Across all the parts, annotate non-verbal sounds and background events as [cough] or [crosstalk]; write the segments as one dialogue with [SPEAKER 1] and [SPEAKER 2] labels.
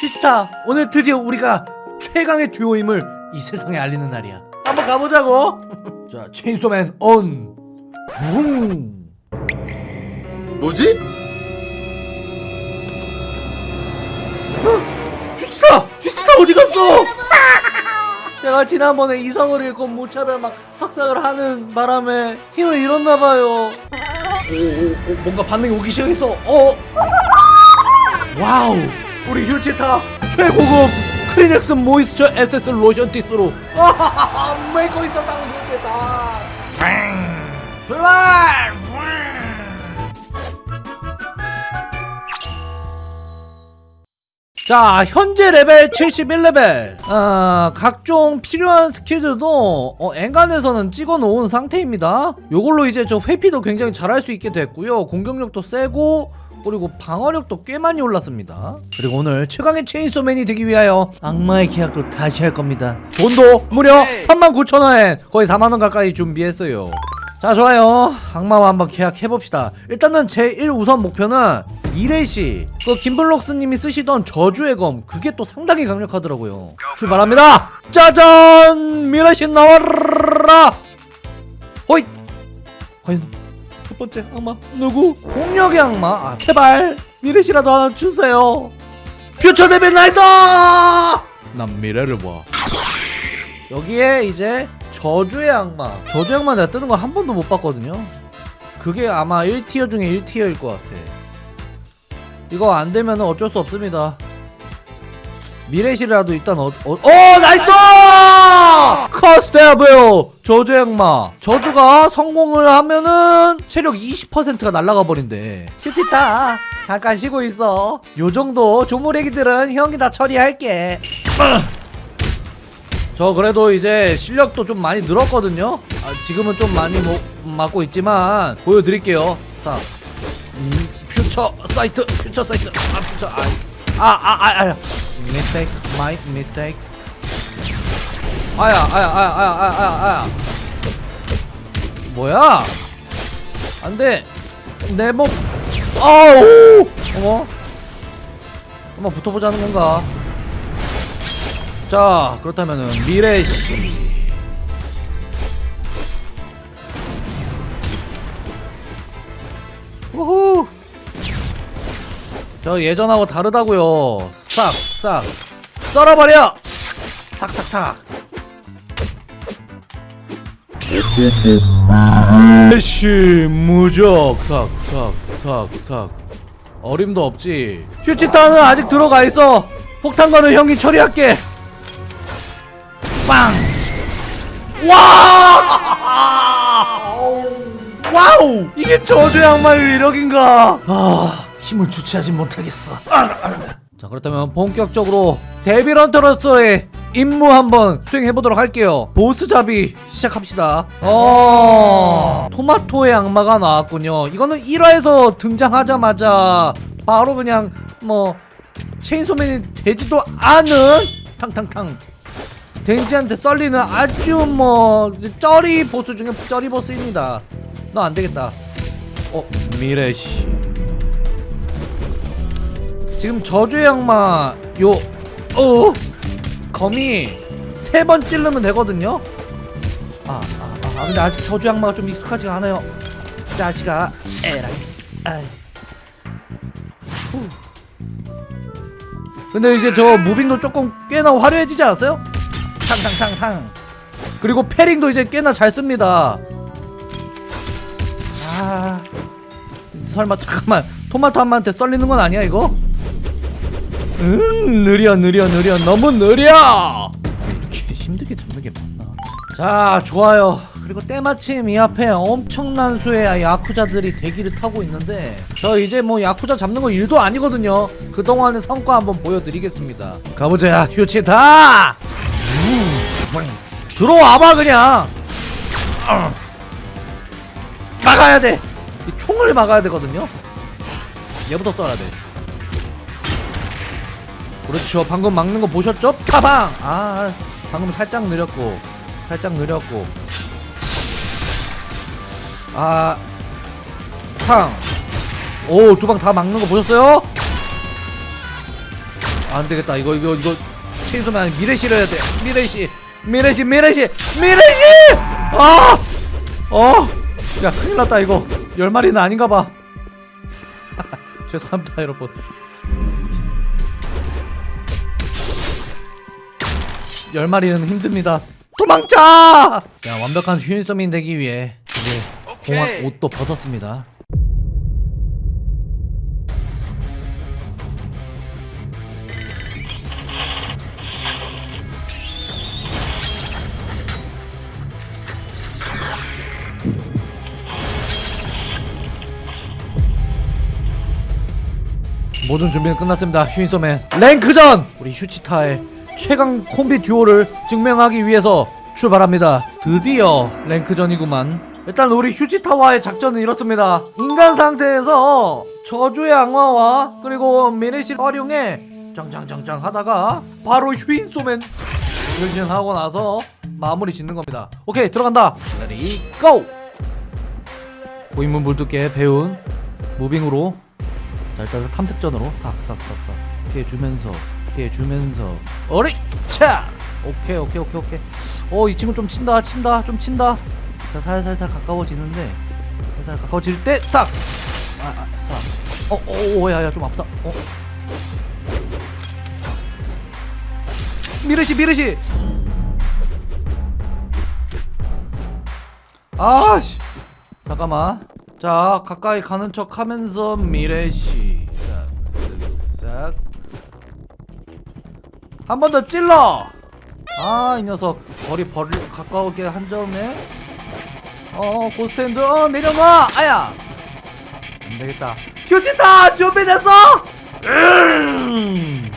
[SPEAKER 1] 휴지타 오늘 드디어 우리가 최강의 듀오임을 이 세상에 알리는 날이야 한번 가보자고 [laughs] 자 체인소맨 온 붕.
[SPEAKER 2] 뭐지?
[SPEAKER 1] 휴지타! 휴지타 어디 갔어? [laughs] 제가 지난번에 이성을 잃고 무차별 막 학살을 하는 바람에 힘을 잃었나봐요 오, 오, 오, 뭔가 반응이 오기 시작했어 어? [laughs] 와우 우리 휴지타 최고급 크리넥스 moisture 에센스 로션 티슈로. 메이커 있었다고 휴지타. 출발 자 현재 레벨 71레벨. 아, 각종 필요한 스킬들도 어, 엔간해서는 찍어 놓은 상태입니다. 요걸로 이제 저 회피도 굉장히 잘할 수 있게 됐고요. 공격력도 세고 그리고 방어력도 꽤 많이 올랐습니다. 그리고 오늘 최강의 체인소맨이 되기 위하여 악마의 계약도 다시 할 겁니다. 돈도 무려 39,000원 거의 4만원 가까이 준비했어요. 자 좋아요. 악마와 한번 계약해봅시다. 일단은 제 1우선 목표는 미래시 그 김블록스님이 쓰시던 저주의 검 그게 또 상당히 강력하더라고요. 출발합니다. 짜잔! 미래시 나와라! 호잇! 과연 첫 번째 악마 누구? 폭력의 악마. 아 제발 미래시라도 하나 주세요. future devil nice 난 미래를 봐. 여기에 이제 저주의 악마. 저주의 악마 내가 뜨는 거 한 번도 못 봤거든요. 그게 아마 1tier 중에 1tier일 것 같아. 이거 안 되면 어쩔 수 없습니다. 미래시라도 일단 어, 어, 어 nice! curse devil 저주의 악마. 저주가 성공을 하면은 체력 20%가 날아가 버린대. 휴지타 잠깐 쉬고 있어. 요 정도 조무래기들은 형이 다 처리할게. [clears throat] 저 그래도 이제 실력도 좀 많이 늘었거든요. 아, 지금은 좀 많이 뭐, 맞고 있지만 보여드릴게요. 자 음, future sight future sight. 아 future 아아아아 아, 아, mistake my mistake 아야 아야 아야 아야 아야 아야 아야. 뭐야? 안돼. 내 몸 아우! 어머. 한번 붙어보자는 건가? 자 그렇다면은 미래시 우후. 저 예전하고 다르다고요. 싹싹. 썰어버려! 싹싹싹 미래시 무적 싹싹싹싹 어림도 없지 휴치타는 아직 들어가 있어 폭탄거는 형이 처리할게 빵! 와! [laughs] 와우! 이게 저주의 악마의 위력인가? 아, 힘을 주체하지 못하겠어. 자, 그렇다면 본격적으로 devil hunter로서의 임무 한번 수행해보도록 할게요. 보스 잡이 시작합시다. 어, 토마토의 악마가 나왔군요. 이거는 1화에서 등장하자마자 바로 그냥 뭐 체인소맨이 되지도 않은 탕탕탕 덴지한테 썰리는 아주 뭐 쩌리 보스 중에 쩌리 보스입니다 너 안되겠다 어 미래시 지금 저주의 악마 요 어, 검이 세번 찌르면 되거든요. 아, 아, 아 근데 아직 저주의 악마가 좀 익숙하지가 않아요. 자식아. 에라이. 아이. 후. 근데 이제 저 무빙도 조금 꽤나 화려해지지 않았어요? 탕탕탕탕. 그리고 패링도 이제 꽤나 잘 씁니다. 아. 설마 잠깐만 토마토 한마한테 썰리는 건 아니야 이거? 응 느려 느려 느려. 너무 느려! 이렇게 힘들게 잡는 게 맞나? 자 좋아요. 그리고 때마침 이 앞에 엄청난 수의 야쿠자들이 대기를 타고 있는데 저 이제 뭐 야쿠자 잡는 거 일도 아니거든요. 그동안의 성과 한번 보여드리겠습니다. 가보자 휴치다! 들어와봐 그냥! 어. 막아야 돼! 이 총을 막아야 되거든요? 얘부터 쏴야 돼 그렇죠. 방금 막는 거 보셨죠? 파방! 아 방금 살짝 느렸고 살짝 느렸고. 아 탕. 오, 두 방 다 막는 거 보셨어요? 안 되겠다. 이거 이거 이거 체인소맨 미래시를 해야 돼. 미래시 미래시 미래시 미래시 아 어 야 큰일 났다 이거. 열 마리는 아닌가 봐. [laughs] 죄송합니다 여러분 열 마리는 힘듭니다 도망쳐 야 완벽한 휴인서민 되기 위해 이제
[SPEAKER 2] 오케이.
[SPEAKER 1] 옷도 벗었습니다 모든 준비는 끝났습니다. 휴인소맨 랭크전 우리 휴지타의 최강 콤비 듀오를 증명하기 위해서 출발합니다. 드디어 랭크전이구만. 일단 우리 휴지타와의 작전은 이렇습니다. 인간 상태에서 저주의 악마와 그리고 미래시를 활용해 짱짱짱짱 하다가 바로 휴인소맨 변신하고 나서 마무리 짓는 겁니다. 오케이 들어간다. ready go! 고인물 물두께 배운 무빙으로 자 일단 탐색전으로 싹싹싹싹 피해주면서 피해주면서. 어리! 차! 오케이 오케이 오케이 오케이. 어 이 친구 좀 친다 친다 좀 친다. 자 살살살 가까워지는데 살살 가까워질 때 싹! 아싹. 어어 야 야 좀 아프다. 어? 미르시 미르시! 아씨! 잠깐만. 자 가까이 가는 척 하면서 미래시 한 번 더 찔러! 아 이 녀석. 거리 벌 가까우게 한 점에. 어 고스트핸드. 어 내려놔! 아야! 안되겠다. 휴지다! 준비됐어? 음.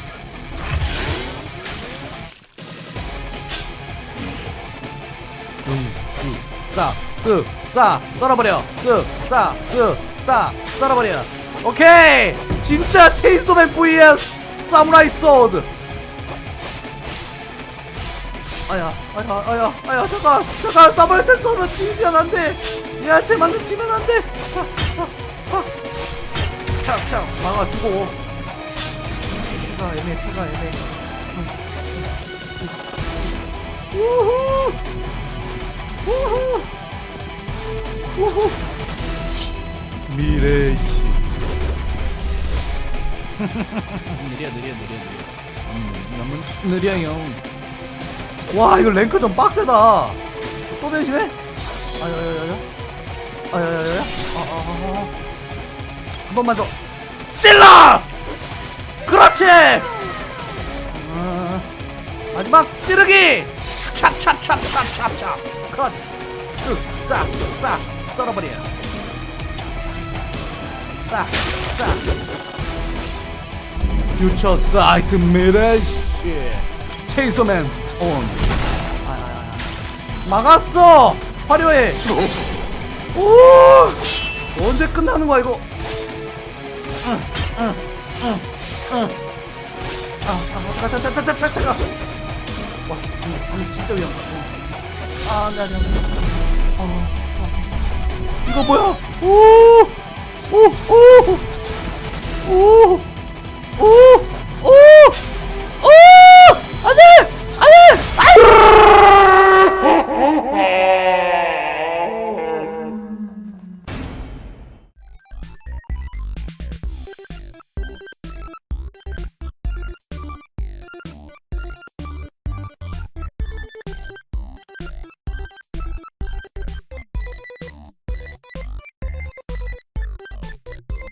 [SPEAKER 1] 쓱쓱싸 썰어버려. 쓱싸쓱싸 썰어버려. 오케이! 진짜 체인소맨 vs 사무라이 소드 아야 아야 아야 아야 잠깐 잠깐 사무라이 소드 치면 안돼. 얘한테만 치면 안돼. 촥촥 막아주고. 피가 애매 피가 애매. 우후. 우후. 우후. 미래시. 느려 느려 느려 느려. 음 너무 느려요 와 이거 랭크 좀 빡세다. 또 변신해? 아야야야야 아야야야야 아아아 한 번만 더. 찔러! 그렇지! 아, 마지막 찌르기! 찹찹찹찹찹찹. 컷. 쓱싹 싹 썰어버려. 싹싹 퓨처 사이트 미래시 체인소맨 온 아야야야. 막았어 화려해 오 언제 끝나는 거야 이거 응, 응, 응, 응. 아, 아, 잠깐, 잠깐, 잠깐, 잠깐, 잠깐. 와, 진짜, 위험하다. 어. 아, 네, 네, 네. 어, 어. 이거 뭐야? 오, 오, 오, 오, 오.